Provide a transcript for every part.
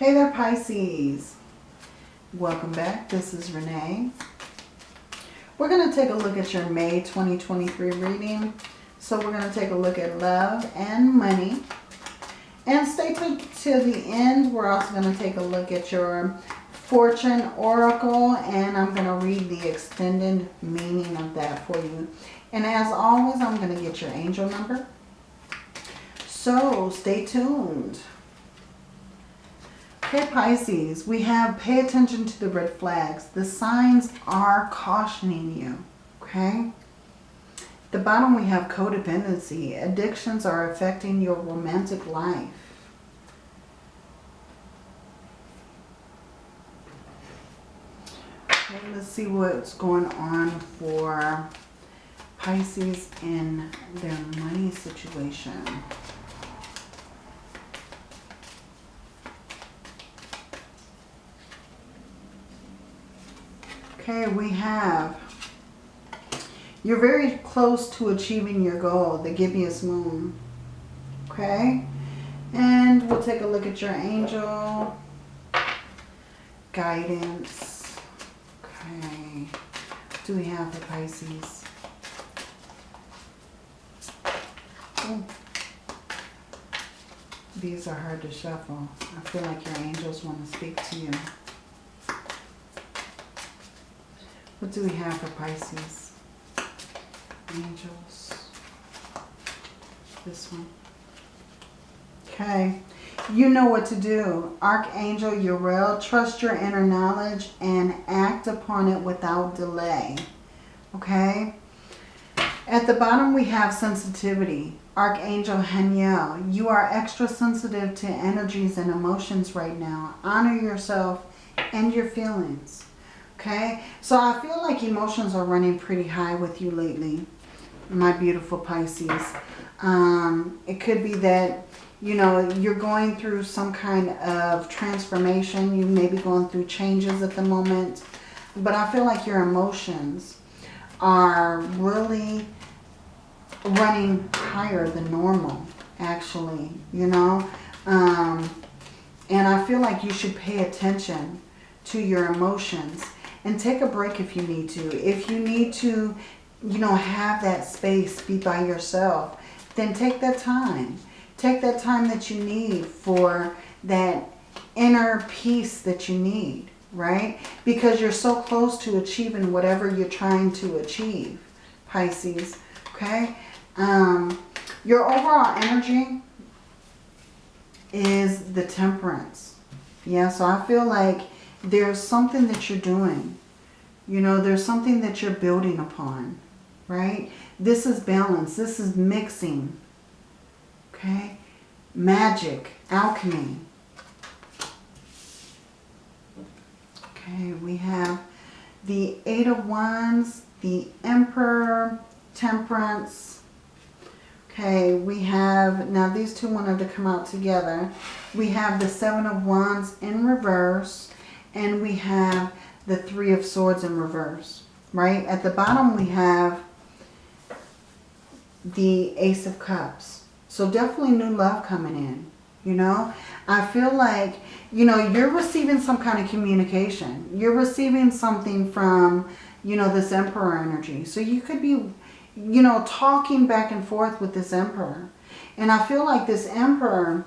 Hey there Pisces. Welcome back. This is Renee. We're going to take a look at your May 2023 reading. So we're going to take a look at love and money. And stay tuned to the end. We're also going to take a look at your fortune oracle. And I'm going to read the extended meaning of that for you. And as always, I'm going to get your angel number. So stay tuned. Okay, Pisces, we have pay attention to the red flags. The signs are cautioning you, okay? The bottom we have codependency. Addictions are affecting your romantic life. Okay, let's see what's going on for Pisces in their money situation. Okay, we have, you're very close to achieving your goal, the Gibbous Moon. Okay, and we'll take a look at your angel guidance. Okay, do we have for Pisces? Oh. These are hard to shuffle. I feel like your angels want to speak to you. What do we have for Pisces? Angels. This one. Okay. You know what to do. Archangel Uriel, trust your inner knowledge and act upon it without delay. Okay. At the bottom we have sensitivity. Archangel Haniel, you are extra sensitive to energies and emotions right now. Honor yourself and your feelings. Okay, so I feel like emotions are running pretty high with you lately, my beautiful Pisces. Um, it could be that, you know, you're going through some kind of transformation. You may be going through changes at the moment. But I feel like your emotions are really running higher than normal, actually, you know. Um, and I feel like you should pay attention to your emotions and take a break if you need to. If you need to, you know, have that space, be by yourself, then take that time. Take that time that you need for that inner peace that you need, right? Because you're so close to achieving whatever you're trying to achieve, Pisces, okay? Um, your overall energy is the temperance. Yeah, so I feel like there's something that you're doing. You know, there's something that you're building upon, right? This is balance. This is mixing, okay? Magic, alchemy. Okay, we have the Eight of Wands, the Emperor, Temperance. Okay, we have, now these two wanted to come out together. We have the Seven of Wands in reverse and we have the Three of Swords in reverse, right? At the bottom we have the Ace of Cups. So definitely new love coming in, you know? I feel like, you know, you're receiving some kind of communication. You're receiving something from, you know, this Emperor energy. So you could be, you know, talking back and forth with this Emperor. And I feel like this Emperor,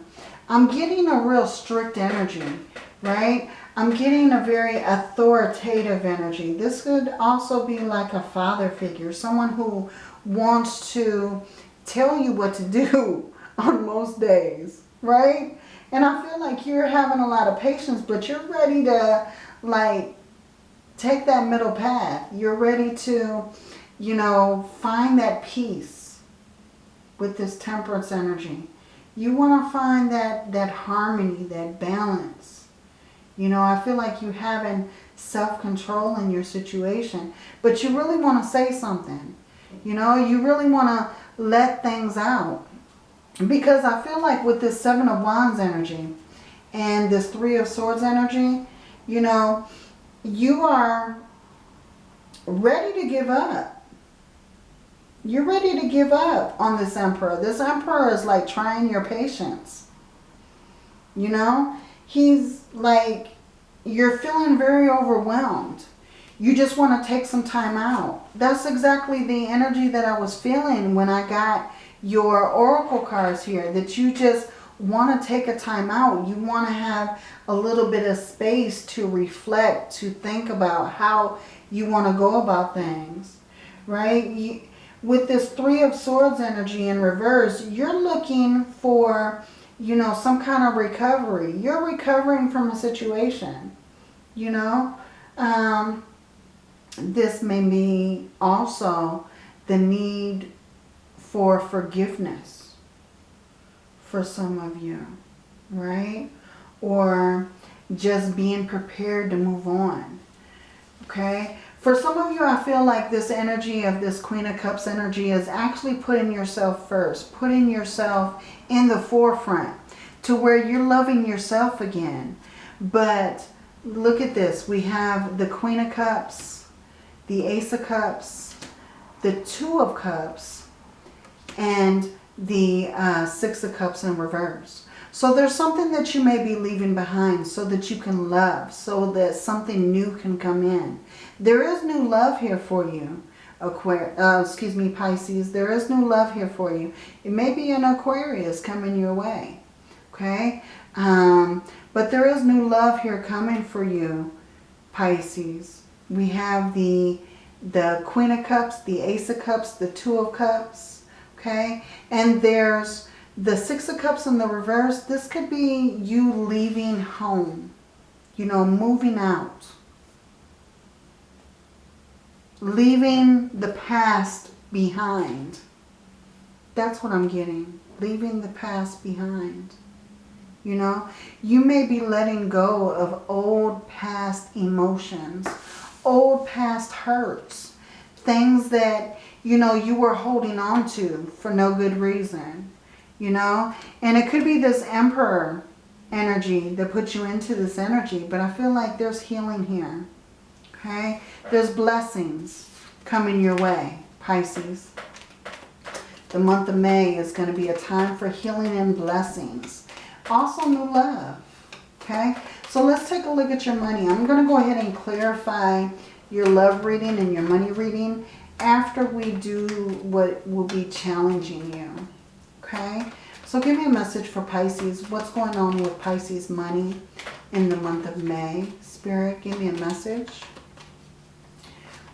I'm getting a real strict energy, right? I'm getting a very authoritative energy. This could also be like a father figure. Someone who wants to tell you what to do on most days, right? And I feel like you're having a lot of patience, but you're ready to like take that middle path. You're ready to, you know, find that peace with this temperance energy. You want to find that, that harmony, that balance. You know, I feel like you having self-control in your situation. But you really want to say something. You know, you really want to let things out. Because I feel like with this Seven of Wands energy and this Three of Swords energy, you know, you are ready to give up. You're ready to give up on this Emperor. This Emperor is like trying your patience. You know, he's like, you're feeling very overwhelmed. You just want to take some time out. That's exactly the energy that I was feeling when I got your oracle cards here. That you just want to take a time out. You want to have a little bit of space to reflect, to think about how you want to go about things. Right? You, with this Three of Swords energy in reverse, you're looking for, you know, some kind of recovery. You're recovering from a situation, you know. Um, this may be also the need for forgiveness for some of you, right? Or just being prepared to move on, okay? For some of you, I feel like this energy of this Queen of Cups energy is actually putting yourself first, putting yourself in the forefront to where you're loving yourself again. But look at this. We have the Queen of Cups, the Ace of Cups, the Two of Cups, and the uh, Six of Cups in reverse. So there's something that you may be leaving behind so that you can love, so that something new can come in. There is new love here for you, Aquarius, uh, excuse me, Pisces. There is new love here for you. It may be an Aquarius coming your way, okay? Um, but there is new love here coming for you, Pisces. We have the, the Queen of Cups, the Ace of Cups, the Two of Cups, okay? And there's the Six of Cups in the reverse. This could be you leaving home, you know, moving out. Leaving the past behind. That's what I'm getting. Leaving the past behind. You know, you may be letting go of old past emotions, old past hurts, things that, you know, you were holding on to for no good reason, you know. And it could be this emperor energy that puts you into this energy, but I feel like there's healing here, okay. There's blessings coming your way, Pisces. The month of May is going to be a time for healing and blessings also new love. Okay, so let's take a look at your money. I'm going to go ahead and clarify your love reading and your money reading after we do what will be challenging you. Okay, so give me a message for Pisces. What's going on with Pisces money in the month of May? Spirit, give me a message.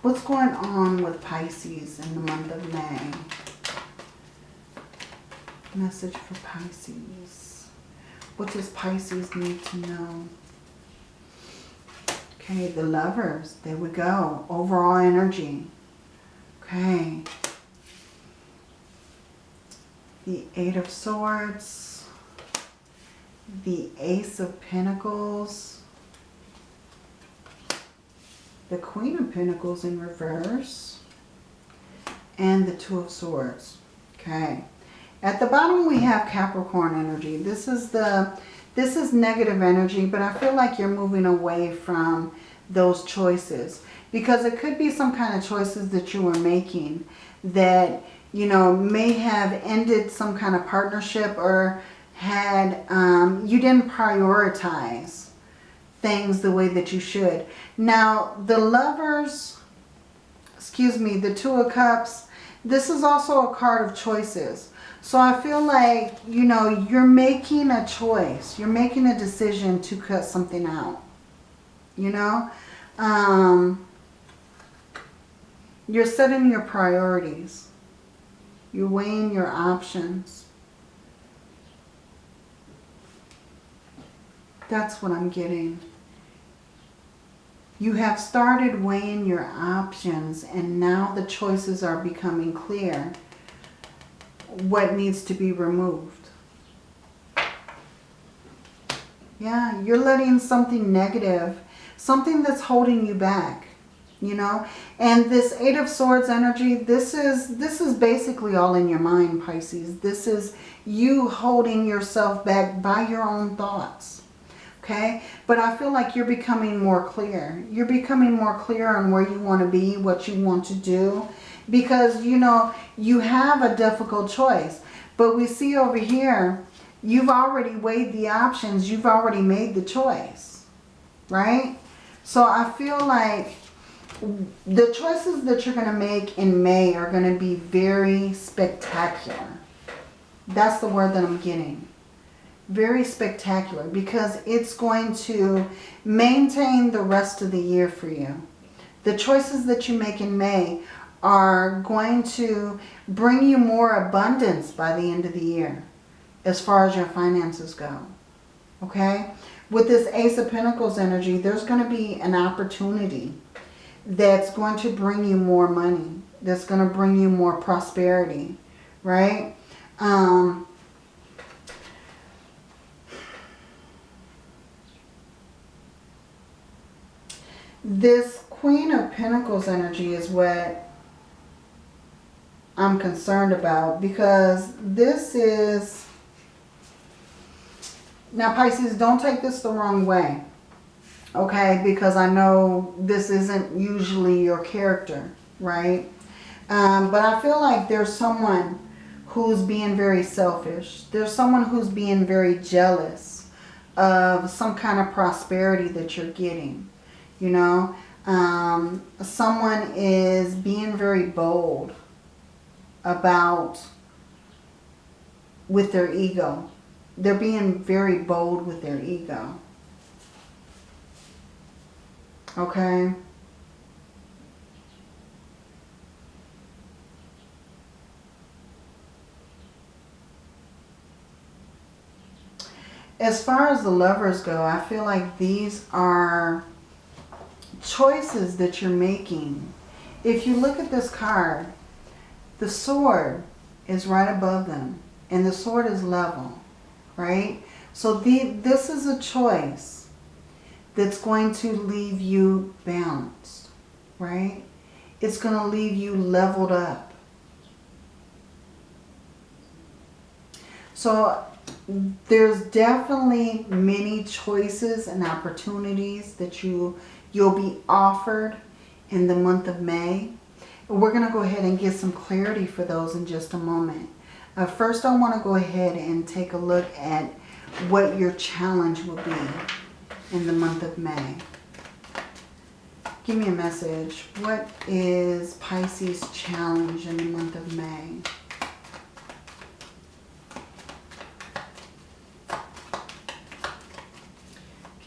What's going on with Pisces in the month of May? Message for Pisces. What does Pisces need to know? Okay, the lovers. There we go. Overall energy. Okay. The Eight of Swords. The Ace of Pentacles. The Queen of Pentacles in reverse. And the Two of Swords. Okay. At the bottom we have Capricorn energy. This is the this is negative energy, but I feel like you're moving away from those choices. Because it could be some kind of choices that you were making that, you know, may have ended some kind of partnership or had, um, you didn't prioritize things the way that you should. Now, the lovers, excuse me, the Two of Cups, this is also a card of choices. So I feel like, you know, you're making a choice. You're making a decision to cut something out. You know? Um, you're setting your priorities. You're weighing your options. That's what I'm getting. You have started weighing your options and now the choices are becoming clear what needs to be removed. Yeah, you're letting something negative, something that's holding you back, you know. And this Eight of Swords energy, this is, this is basically all in your mind, Pisces. This is you holding yourself back by your own thoughts. Okay, but I feel like you're becoming more clear. You're becoming more clear on where you want to be, what you want to do because, you know, you have a difficult choice. But we see over here You've already weighed the options. You've already made the choice, right? So I feel like the choices that you're going to make in May are going to be very spectacular. That's the word that I'm getting. Very spectacular because it's going to maintain the rest of the year for you. The choices that you make in May are going to bring you more abundance by the end of the year as far as your finances go. Okay? With this Ace of Pentacles energy, there's going to be an opportunity that's going to bring you more money. That's going to bring you more prosperity. Right? Um, this Queen of Pentacles energy is what I'm concerned about because this is... Now Pisces, don't take this the wrong way. Okay, because I know this isn't usually your character, right? Um, but I feel like there's someone who's being very selfish. There's someone who's being very jealous of some kind of prosperity that you're getting. You know, um, someone is being very bold about with their ego. They're being very bold with their ego. Okay. As far as the lovers go, I feel like these are choices that you're making. If you look at this card, the sword is right above them. And the sword is level, right? So the, this is a choice that's going to leave you balanced, right? It's going to leave you leveled up. So there's definitely many choices and opportunities that you, you'll be offered in the month of May. We're going to go ahead and get some clarity for those in just a moment. Uh, first, I want to go ahead and take a look at what your challenge will be in the month of May. Give me a message. What is Pisces challenge in the month of May?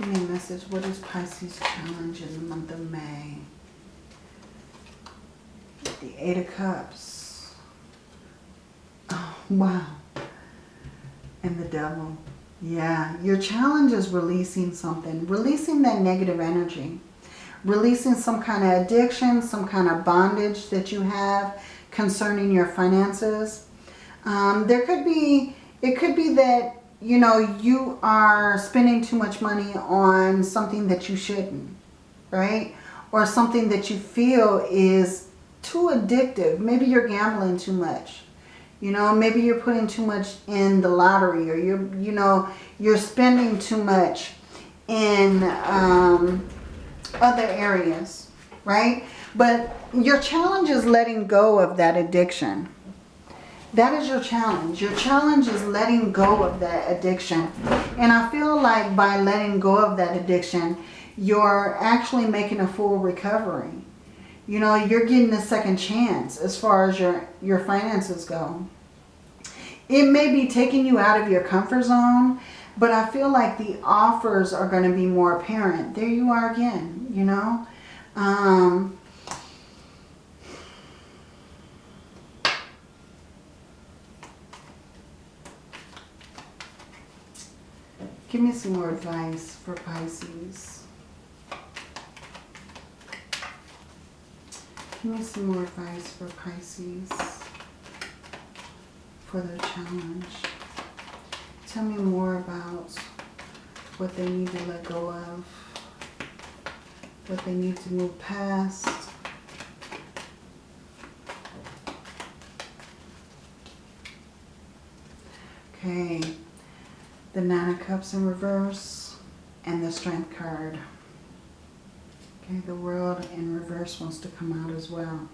Give me a message. What is Pisces challenge in the month of May? The Eight of Cups. Oh, wow. And the Devil. Yeah, your challenge is releasing something. Releasing that negative energy. Releasing some kind of addiction, some kind of bondage that you have concerning your finances. Um, there could be, it could be that you know, you are spending too much money on something that you shouldn't, right? Or something that you feel is too addictive. Maybe you're gambling too much. You know, maybe you're putting too much in the lottery or you're, you know, you're spending too much in um, other areas, right? But your challenge is letting go of that addiction that is your challenge. Your challenge is letting go of that addiction. And I feel like by letting go of that addiction, you're actually making a full recovery. You know, you're getting a second chance as far as your, your finances go. It may be taking you out of your comfort zone, but I feel like the offers are going to be more apparent. There you are again, you know. Um, Give me some more advice for Pisces. Give me some more advice for Pisces for their challenge. Tell me more about what they need to let go of, what they need to move past. Okay the Nine of Cups in reverse, and the Strength card. Okay, the World in reverse wants to come out as well.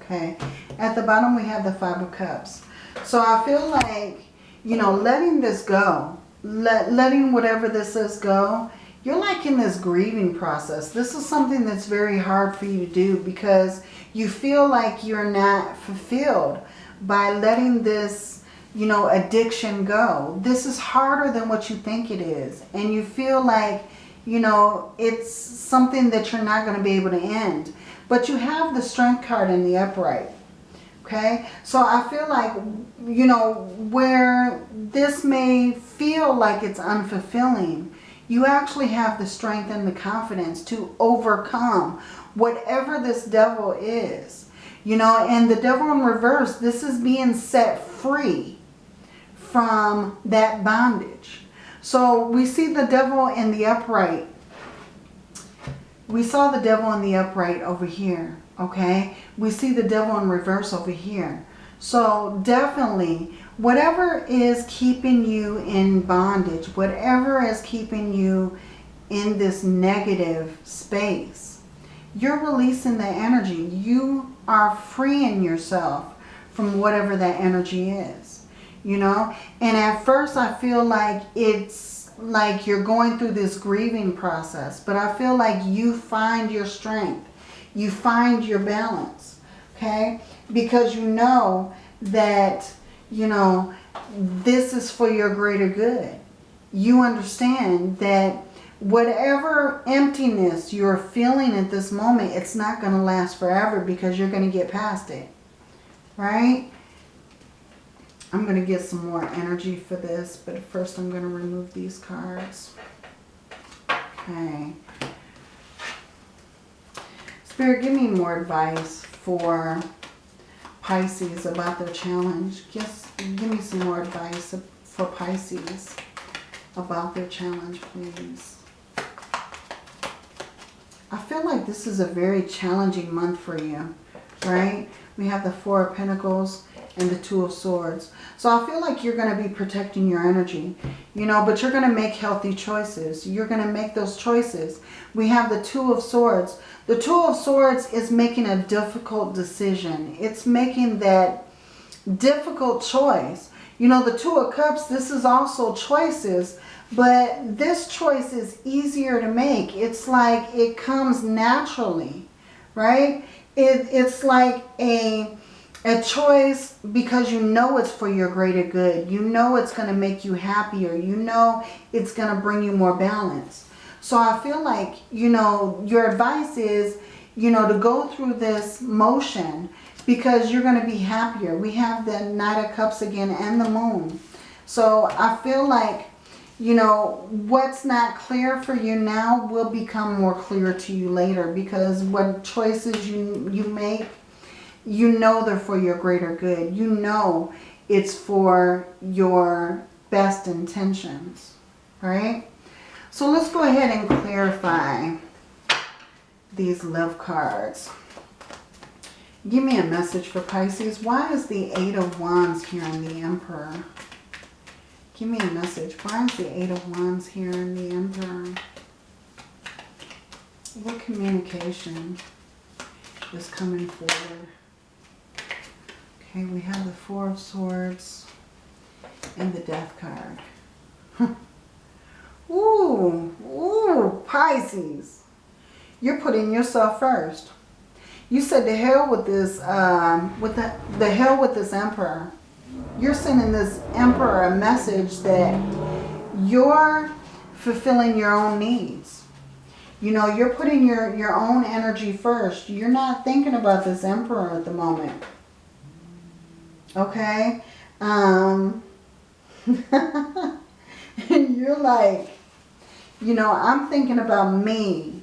Okay, at the bottom we have the Five of Cups. So I feel like you know, letting this go, let, letting whatever this is go, you're like in this grieving process. This is something that's very hard for you to do because you feel like you're not fulfilled by letting this, you know, addiction go. This is harder than what you think it is. And you feel like, you know, it's something that you're not going to be able to end. But you have the strength card in the upright. Okay, so I feel like, you know, where this may feel like it's unfulfilling, you actually have the strength and the confidence to overcome whatever this devil is. You know, and the devil in reverse, this is being set free from that bondage. So we see the devil in the upright. We saw the devil in the upright over here, okay? We see the devil in reverse over here. So definitely, whatever is keeping you in bondage, whatever is keeping you in this negative space, you're releasing the energy. You are freeing yourself from whatever that energy is, you know? And at first I feel like it's like you're going through this grieving process, but I feel like you find your strength. You find your balance, okay? Because you know that, you know, this is for your greater good. You understand that whatever emptiness you're feeling at this moment, it's not going to last forever because you're going to get past it. Right? I'm going to get some more energy for this, but first I'm going to remove these cards. Okay. Spirit, give me more advice for Pisces about their challenge. Just give me some more advice for Pisces about their challenge, please. I feel like this is a very challenging month for you, right? We have the Four of Pentacles and the Two of Swords. So I feel like you're going to be protecting your energy, you know, but you're going to make healthy choices. You're going to make those choices. We have the Two of Swords. The Two of Swords is making a difficult decision. It's making that difficult choice. You know, the Two of Cups, this is also choices but this choice is easier to make. It's like it comes naturally, right? It, it's like a, a choice because you know it's for your greater good. You know it's going to make you happier. You know it's going to bring you more balance. So I feel like, you know, your advice is, you know, to go through this motion because you're going to be happier. We have the Knight of Cups again and the Moon. So I feel like you know, what's not clear for you now will become more clear to you later because what choices you, you make, you know they're for your greater good. You know it's for your best intentions, right? So let's go ahead and clarify these love cards. Give me a message for Pisces. Why is the Eight of Wands here in the Emperor? Give me a message. Why is the Eight of Wands here in the Emperor? What communication is coming forward? Okay, we have the Four of Swords and the Death card. ooh, ooh, Pisces. You're putting yourself first. You said the hell with this, um, with the, the hell with this Emperor you're sending this emperor a message that you're fulfilling your own needs. You know, you're putting your, your own energy first. You're not thinking about this emperor at the moment. Okay? Um, and you're like, you know, I'm thinking about me.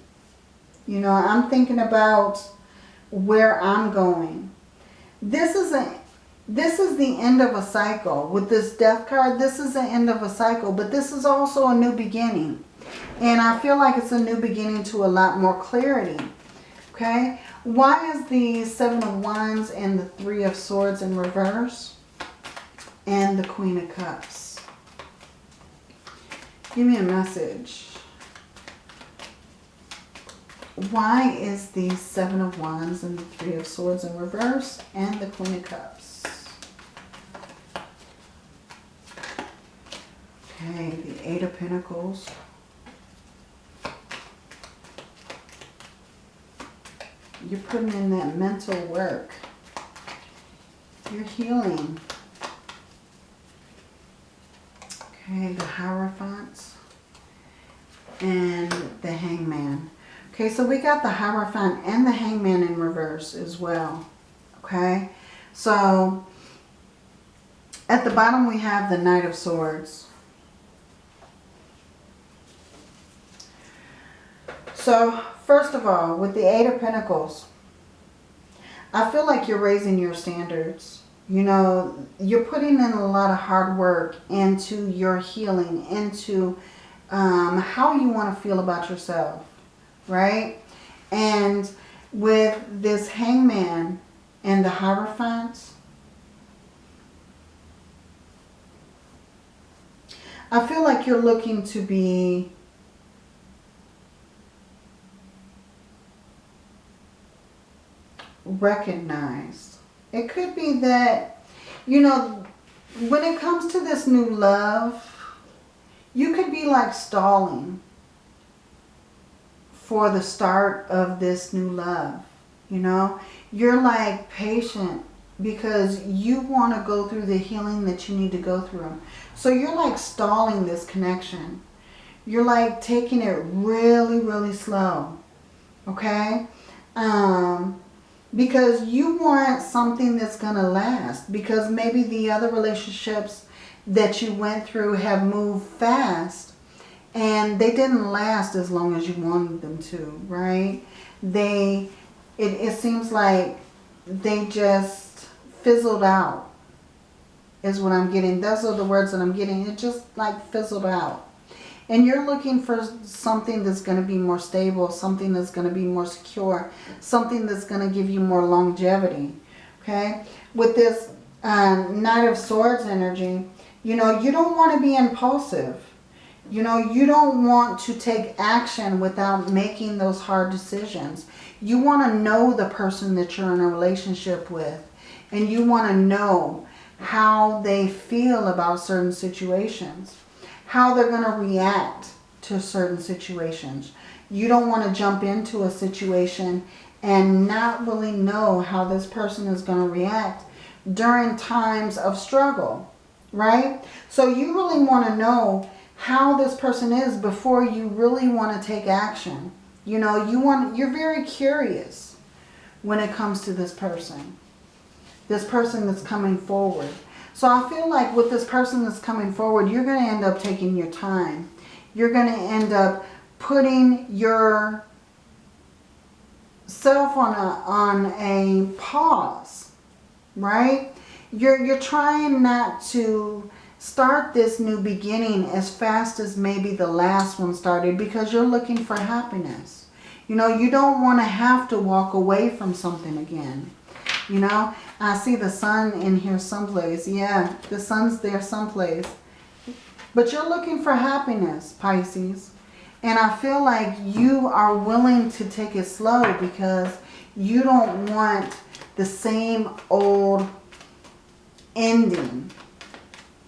You know, I'm thinking about where I'm going. This is a this is the end of a cycle. With this death card, this is the end of a cycle. But this is also a new beginning. And I feel like it's a new beginning to a lot more clarity. Okay? Why is the Seven of Wands and the Three of Swords in reverse? And the Queen of Cups. Give me a message. Why is the Seven of Wands and the Three of Swords in reverse and the Queen of Cups? Okay, the Eight of Pentacles. You're putting in that mental work. You're healing. Okay, the Hierophants and the Hangman. Okay, so we got the Hierophant and the Hangman in reverse as well. Okay, so at the bottom we have the Knight of Swords. So, first of all, with the Eight of Pentacles, I feel like you're raising your standards. You know, you're putting in a lot of hard work into your healing, into um, how you want to feel about yourself, right? And with this hangman and the Hierophant, I feel like you're looking to be recognized. It could be that, you know, when it comes to this new love, you could be like stalling for the start of this new love. You know, you're like patient because you want to go through the healing that you need to go through. So you're like stalling this connection. You're like taking it really, really slow. Okay? Um, because you want something that's going to last. Because maybe the other relationships that you went through have moved fast. And they didn't last as long as you wanted them to, right? They, it, it seems like they just fizzled out is what I'm getting. Those are the words that I'm getting. It just like fizzled out. And you're looking for something that's going to be more stable, something that's going to be more secure, something that's going to give you more longevity. Okay? With this um, Knight of Swords energy, you know, you don't want to be impulsive. You know, you don't want to take action without making those hard decisions. You want to know the person that you're in a relationship with. And you want to know how they feel about certain situations how they're going to react to certain situations. You don't want to jump into a situation and not really know how this person is going to react during times of struggle, right? So you really want to know how this person is before you really want to take action. You know, you want, you're very curious when it comes to this person. This person that's coming forward. So I feel like with this person that's coming forward, you're going to end up taking your time. You're going to end up putting your self on a, on a pause, right? You're, you're trying not to start this new beginning as fast as maybe the last one started because you're looking for happiness. You know, you don't want to have to walk away from something again. You know, I see the sun in here someplace. Yeah, the sun's there someplace. But you're looking for happiness, Pisces. And I feel like you are willing to take it slow because you don't want the same old ending.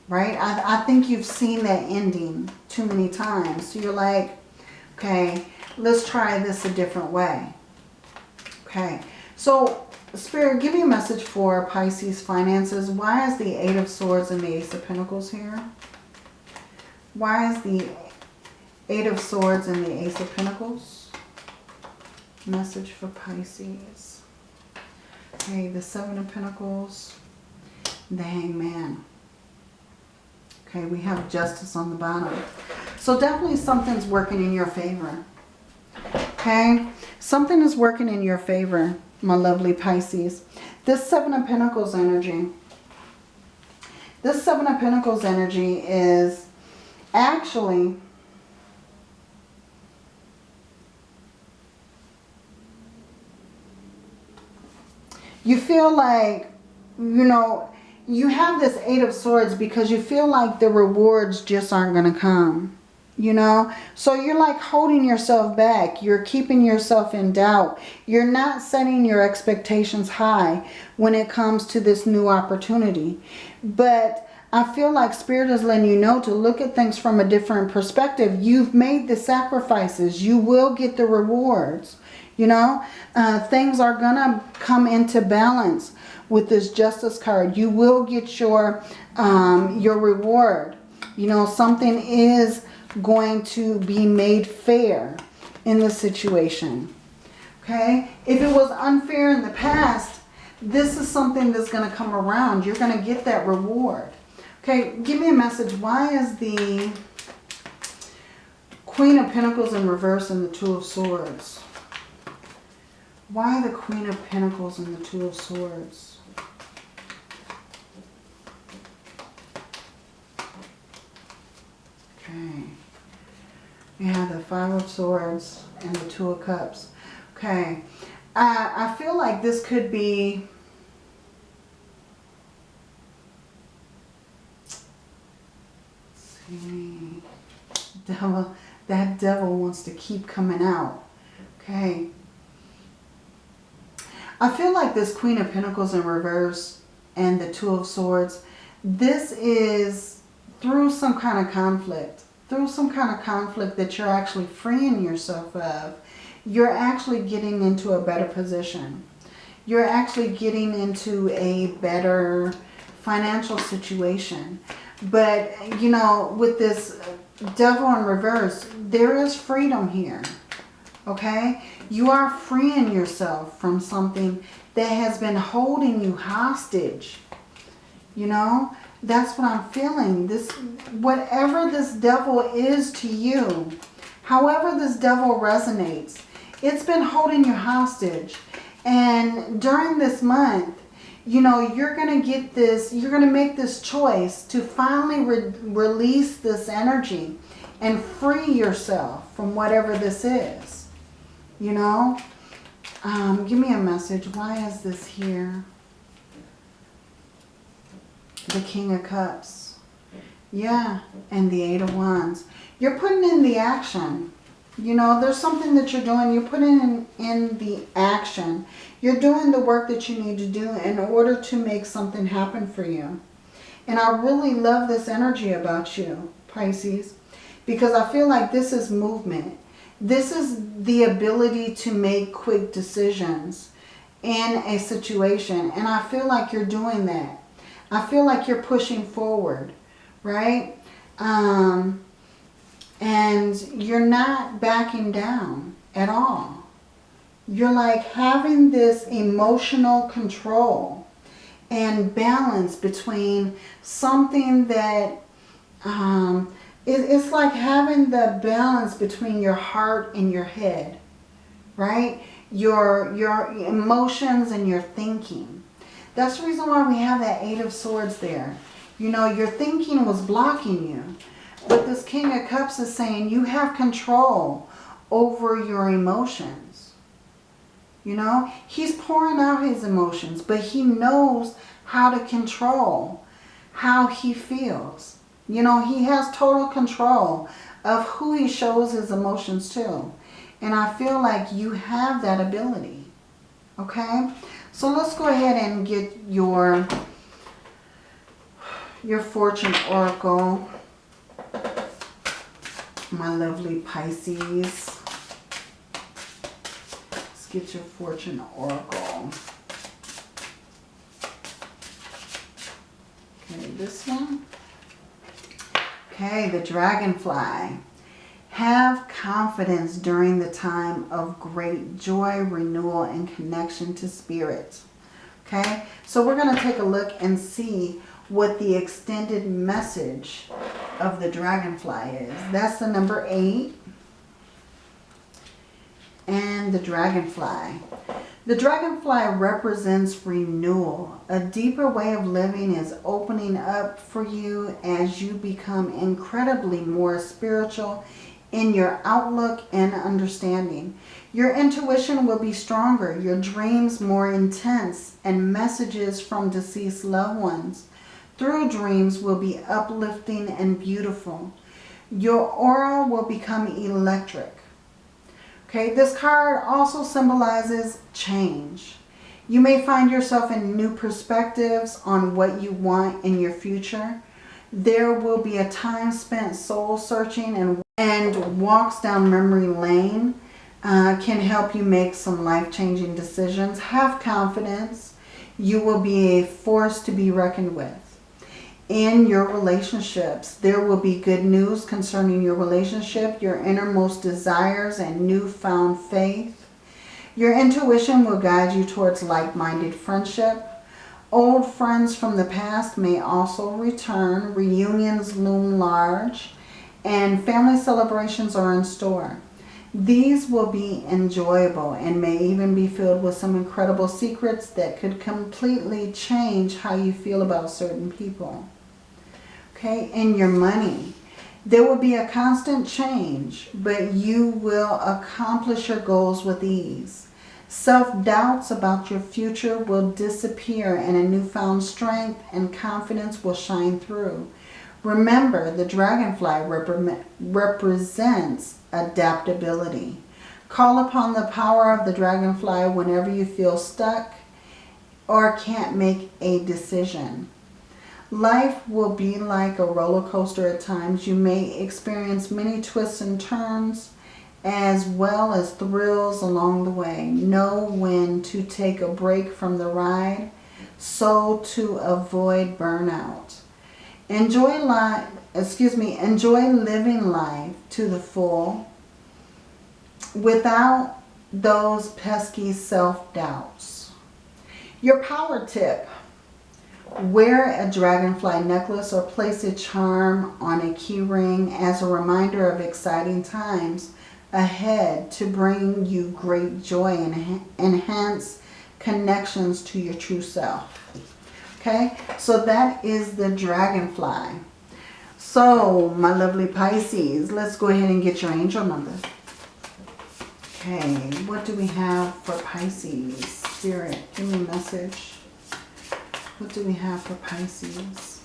Right? I, I think you've seen that ending too many times. So you're like, okay, let's try this a different way. Okay. So Spirit, give me a message for Pisces finances. Why is the Eight of Swords and the Ace of Pentacles here? Why is the Eight of Swords and the Ace of Pentacles? Message for Pisces. Okay, the Seven of Pentacles, the Hangman. Okay, we have Justice on the bottom. So definitely something's working in your favor. Okay, something is working in your favor my lovely Pisces. This Seven of Pentacles energy, this Seven of Pentacles energy is actually you feel like, you know, you have this Eight of Swords because you feel like the rewards just aren't going to come you know so you're like holding yourself back you're keeping yourself in doubt you're not setting your expectations high when it comes to this new opportunity but I feel like Spirit is letting you know to look at things from a different perspective. You've made the sacrifices. You will get the rewards. You know, uh, things are to come into balance with this Justice card. You will get your, um, your reward. You know, something is going to be made fair in the situation. Okay? If it was unfair in the past, this is something that's going to come around. You're going to get that reward. Okay, give me a message. Why is the Queen of Pentacles in reverse and the Two of Swords? Why the Queen of Pentacles and the Two of Swords? Okay. You have the Five of Swords and the Two of Cups. Okay. I, I feel like this could be... see. Devil, that devil wants to keep coming out. Okay. I feel like this Queen of Pentacles in reverse and the Two of Swords, this is through some kind of conflict through some kind of conflict that you're actually freeing yourself of, you're actually getting into a better position. You're actually getting into a better financial situation. But, you know, with this devil in reverse, there is freedom here. Okay? You are freeing yourself from something that has been holding you hostage. You know? That's what I'm feeling. This, whatever this devil is to you, however this devil resonates, it's been holding you hostage. And during this month, you know, you're going to get this, you're going to make this choice to finally re release this energy and free yourself from whatever this is. You know? Um, give me a message. Why is this here? The King of Cups. Yeah, and the Eight of Wands. You're putting in the action. You know, there's something that you're doing. You're putting in, in the action. You're doing the work that you need to do in order to make something happen for you. And I really love this energy about you, Pisces, because I feel like this is movement. This is the ability to make quick decisions in a situation. And I feel like you're doing that. I feel like you're pushing forward, right? Um, and you're not backing down at all. You're like having this emotional control and balance between something that um, it, it's like having the balance between your heart and your head, right? Your, your emotions and your thinking. That's the reason why we have that Eight of Swords there. You know, your thinking was blocking you. But this King of Cups is saying you have control over your emotions. You know, he's pouring out his emotions, but he knows how to control how he feels. You know, he has total control of who he shows his emotions to. And I feel like you have that ability. Okay? So let's go ahead and get your, your fortune oracle. My lovely Pisces. Let's get your fortune oracle. Okay, this one. Okay, the dragonfly. Have confidence during the time of great joy, renewal, and connection to spirit. Okay, so we're going to take a look and see what the extended message of the dragonfly is. That's the number eight. And the dragonfly. The dragonfly represents renewal. A deeper way of living is opening up for you as you become incredibly more spiritual in your outlook and understanding. Your intuition will be stronger, your dreams more intense, and messages from deceased loved ones through dreams will be uplifting and beautiful. Your aura will become electric. Okay, this card also symbolizes change. You may find yourself in new perspectives on what you want in your future There will be a time spent soul searching and, and walks down memory lane uh, can help you make some life-changing decisions. Have confidence. You will be a force to be reckoned with. In your relationships, there will be good news concerning your relationship, your innermost desires, and newfound faith. Your intuition will guide you towards like-minded friendship. Old friends from the past may also return. Reunions loom large. And family celebrations are in store. These will be enjoyable and may even be filled with some incredible secrets that could completely change how you feel about certain people. Okay, and your money. There will be a constant change, but you will accomplish your goals with ease. Self-doubts about your future will disappear and a newfound strength and confidence will shine through. Remember, the dragonfly rep represents adaptability. Call upon the power of the dragonfly whenever you feel stuck or can't make a decision. Life will be like a roller coaster at times. You may experience many twists and turns as well as thrills along the way. Know when to take a break from the ride so to avoid burnout. Enjoy life, excuse me, enjoy living life to the full without those pesky self-doubts. Your power tip. Wear a dragonfly necklace or place a charm on a key ring as a reminder of exciting times ahead to bring you great joy and enhance connections to your true self. Okay, so that is the dragonfly. So, my lovely Pisces, let's go ahead and get your angel number. Okay, what do we have for Pisces? Spirit, give me a message. What do we have for Pisces?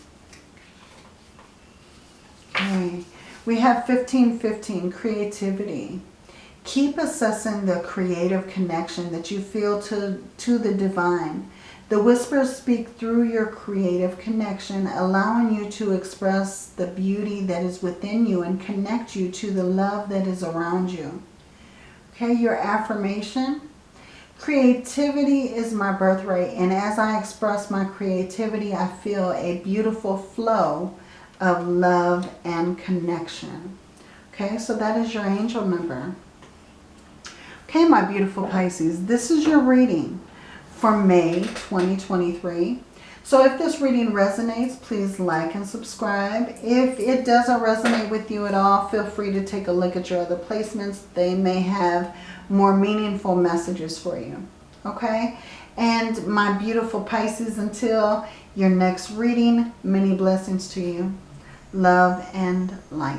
Okay, we have 1515, creativity. Keep assessing the creative connection that you feel to, to the divine. The whispers speak through your creative connection, allowing you to express the beauty that is within you and connect you to the love that is around you. Okay, your affirmation. Creativity is my birthright, and as I express my creativity, I feel a beautiful flow of love and connection. Okay, so that is your angel number. Okay, my beautiful Pisces, this is your reading for May 2023. So if this reading resonates, please like and subscribe. If it doesn't resonate with you at all, feel free to take a look at your other placements. They may have more meaningful messages for you. Okay? And my beautiful Pisces, until your next reading, many blessings to you. Love and light.